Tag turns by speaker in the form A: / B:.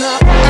A: not